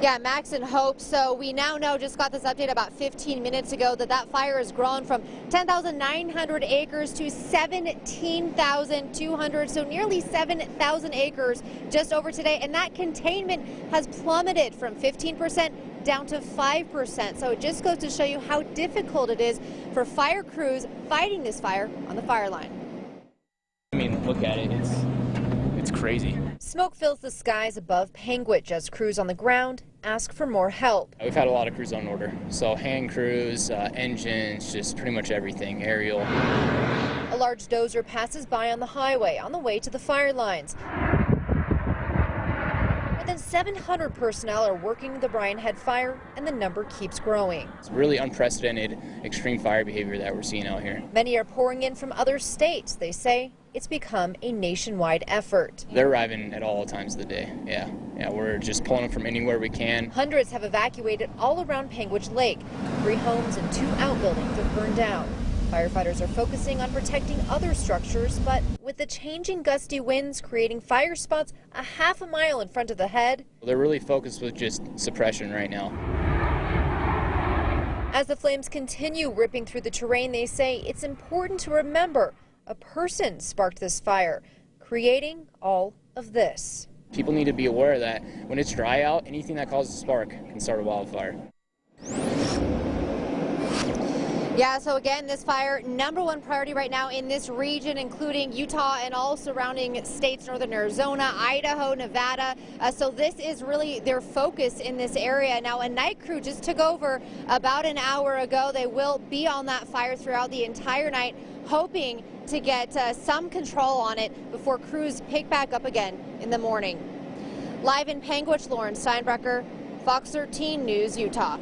Yeah, Max and Hope. So we now know, just got this update about 15 minutes ago, that that fire has grown from 10,900 acres to 17,200. So nearly 7,000 acres just over today. And that containment has plummeted from 15% down to 5%. So it just goes to show you how difficult it is for fire crews fighting this fire on the fire line. I mean, look at it. It's it's crazy. Smoke fills the skies above Panguitch as crews on the ground ask for more help. We've had a lot of crews on order. So hand crews, uh, engines, just pretty much everything, aerial. A large dozer passes by on the highway on the way to the fire lines. More than 700 personnel are working the Brian Head fire, and the number keeps growing. It's really unprecedented extreme fire behavior that we're seeing out here. Many are pouring in from other states. They say it's become a nationwide effort. They're arriving at all times of the day. Yeah, yeah, we're just pulling them from anywhere we can. Hundreds have evacuated all around Panguitch Lake. Three homes and two outbuildings have burned down. Firefighters are focusing on protecting other structures, but with the changing gusty winds creating fire spots a half a mile in front of the head. They're really focused with just suppression right now. As the flames continue ripping through the terrain, they say it's important to remember a person sparked this fire, creating all of this. People need to be aware that when it's dry out, anything that causes a spark can start a wildfire. Yeah, so again, this fire, number one priority right now in this region, including Utah and all surrounding states, northern Arizona, Idaho, Nevada. Uh, so this is really their focus in this area. Now, a night crew just took over about an hour ago. They will be on that fire throughout the entire night, hoping to get uh, some control on it before crews pick back up again in the morning. Live in Panguitch, Lauren Steinbrecher, Fox 13 News, Utah.